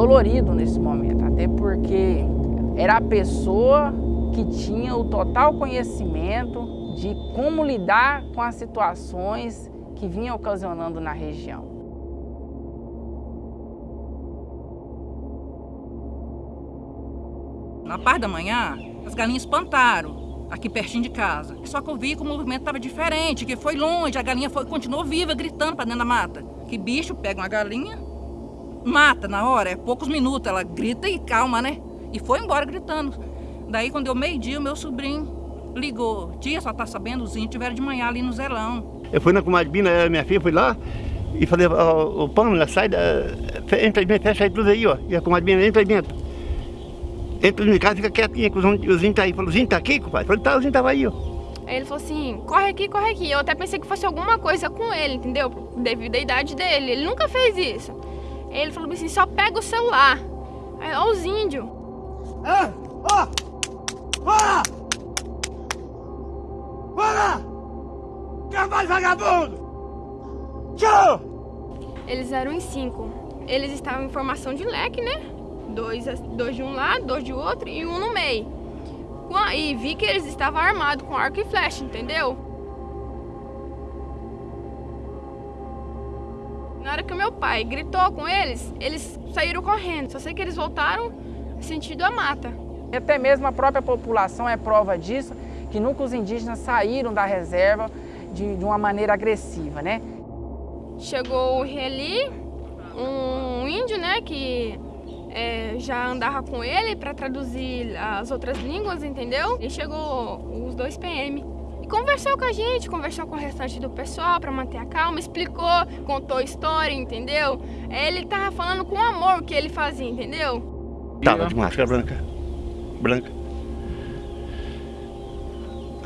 dolorido nesse momento, até porque era a pessoa que tinha o total conhecimento de como lidar com as situações que vinham ocasionando na região. Na parte da manhã, as galinhas espantaram aqui pertinho de casa. Só que eu vi que o movimento estava diferente, que foi longe, a galinha foi, continuou viva, gritando para dentro da mata. Que bicho pega uma galinha, mata na hora, é poucos minutos, ela grita e calma, né? E foi embora gritando. Daí, quando deu meio-dia, o meu sobrinho ligou. Tia, só tá sabendo, os índios tiveram de manhã ali no Zelão. Eu fui na comadre Bina, minha filha, fui lá e falei, ô, Pâmela, sai, da, entra aí, fecha aí tudo aí, ó. E a comadre Bina, entra aí dentro. Entra em casa, fica quietinha, que os índios tá aí. Falou, os índios tá aqui, compadre? Falei, tá, os índios tava aí, ó. Aí ele falou assim, corre aqui, corre aqui. Eu até pensei que fosse alguma coisa com ele, entendeu? Devido à idade dele. Ele nunca fez isso. Aí ele falou assim, só pega o celular. Aí, ó os índios. É, ó! Bora! Bora! Cavalo vagabundo! Tchau! Eles eram em cinco. Eles estavam em formação de leque, né? Dois, dois de um lado, dois de outro e um no meio. E vi que eles estavam armados com arco e flecha, entendeu? Na hora que o meu pai gritou com eles, eles saíram correndo. Só sei que eles voltaram sentido a mata. Até mesmo a própria população é prova disso, que nunca os indígenas saíram da reserva de, de uma maneira agressiva, né? Chegou o Reli, um índio, né, que é, já andava com ele para traduzir as outras línguas, entendeu? E chegou os dois PM. Conversou com a gente, conversou com o restante do pessoal para manter a calma, explicou, contou a história, entendeu? Ele tava falando com amor o que ele fazia, entendeu? Tava de máscara branca branca.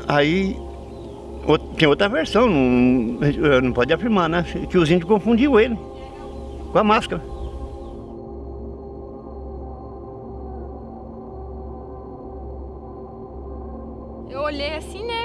Aí tem outra versão, não, não pode afirmar, né? Que os índios confundiu ele com a máscara. Eu olhei assim, né?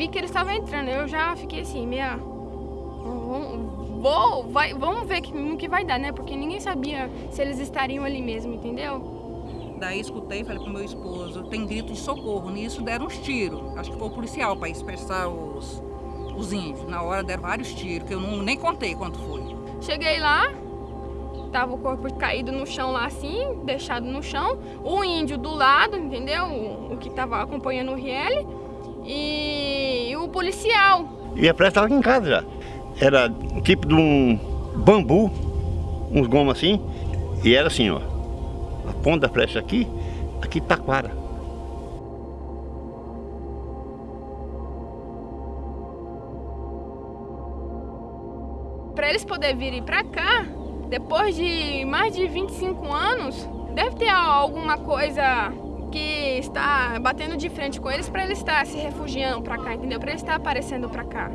Vi que eles estavam entrando. Eu já fiquei assim, meia. Vou, vai, vamos ver que, no que vai dar, né? Porque ninguém sabia se eles estariam ali mesmo, entendeu? Daí escutei, falei pro meu esposo, tem grito de socorro. Nisso deram uns tiros. Acho que foi o policial para dispersar os, os índios. Na hora deram vários tiros, que eu não, nem contei quanto foi. Cheguei lá, tava o corpo caído no chão lá assim, deixado no chão. O índio do lado, entendeu? O, o que tava acompanhando o Riele. E, o policial. E a pressa estava aqui em casa já. Era tipo de um bambu, uns gomos assim. E era assim, ó a ponta da flecha aqui, aqui Taquara. Para eles poderem vir para cá, depois de mais de 25 anos, deve ter alguma coisa que está batendo de frente com eles para eles estar se refugiando para cá, entendeu? Para eles estar aparecendo para cá.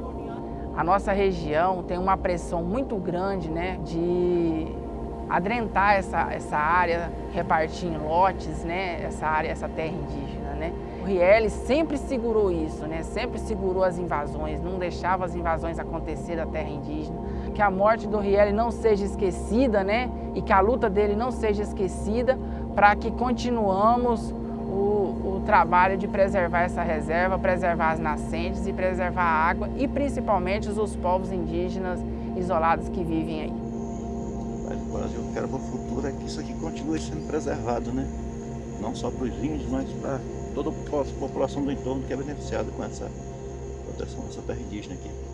A nossa região tem uma pressão muito grande, né, de adrentar essa, essa área, repartir em lotes, né, essa área, essa terra indígena, né. O Riele sempre segurou isso, né, sempre segurou as invasões, não deixava as invasões acontecer da terra indígena. Que a morte do Riele não seja esquecida, né, e que a luta dele não seja esquecida, para que continuamos trabalho de preservar essa reserva, preservar as nascentes e preservar a água e principalmente os povos indígenas isolados que vivem aí. Mas o Brasil quer para o futuro é que isso aqui continue sendo preservado, né? Não só para os índios, mas para toda a população do entorno que é beneficiada com essa proteção dessa terra indígena aqui.